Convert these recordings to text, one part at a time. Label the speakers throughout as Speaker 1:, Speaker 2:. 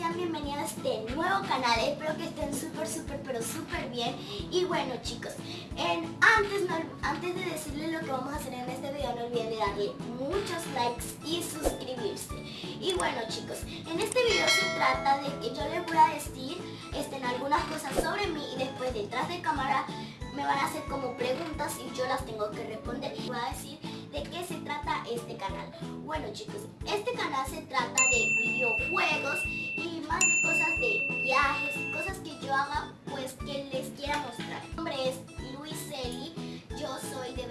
Speaker 1: sean bienvenidos a este nuevo canal. Espero que estén súper, súper, pero súper bien. Y bueno chicos, en, antes, antes de decirles lo que vamos a hacer en este video, no olviden de darle muchos likes y suscribirse. Y bueno chicos, en este video se trata de que yo les voy a decir estén algunas cosas sobre mí y después detrás de cámara me van a hacer como preguntas y yo las tengo que responder. Y voy a decir de qué se trata este canal. Bueno chicos, este canal se trata de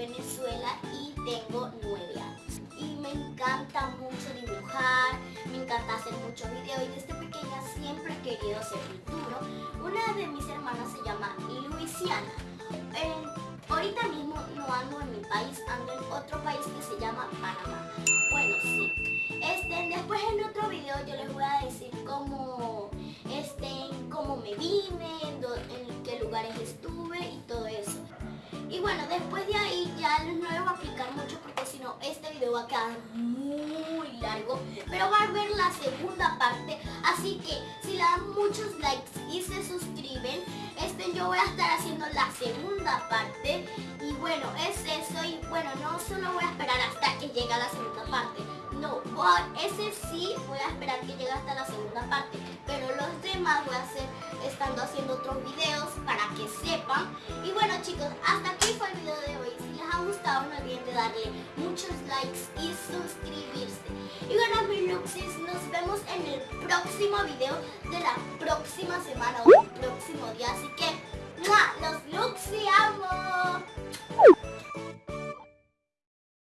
Speaker 1: Venezuela y tengo nueve años. Y me encanta mucho dibujar, me encanta hacer muchos videos y desde pequeña siempre he querido ser futuro. Una de mis hermanas se llama Luisiana. ahorita mismo no ando en mi país, ando en otro país que se llama Panamá. Bueno, sí. Este, después en otro video yo les voy a decir cómo, este, cómo me vine, en qué lugares estuve y todo eso. Y bueno, después de ahí ya va a quedar muy largo. Pero va a ver la segunda parte, así que si le dan muchos likes y se suscriben, este yo voy a estar haciendo la segunda parte. Y bueno, es eso y bueno, no solo voy a esperar hasta que llegue la segunda parte no, ese sí voy a esperar que llegue hasta la segunda parte, pero los demás voy a hacer estando haciendo otros videos para que sepan. Y bueno chicos, hasta aquí fue el video de hoy. Si les ha gustado no olviden de darle y suscribirse. Y bueno mis Luxis, nos vemos en el próximo video de la próxima semana o el próximo día. Así que,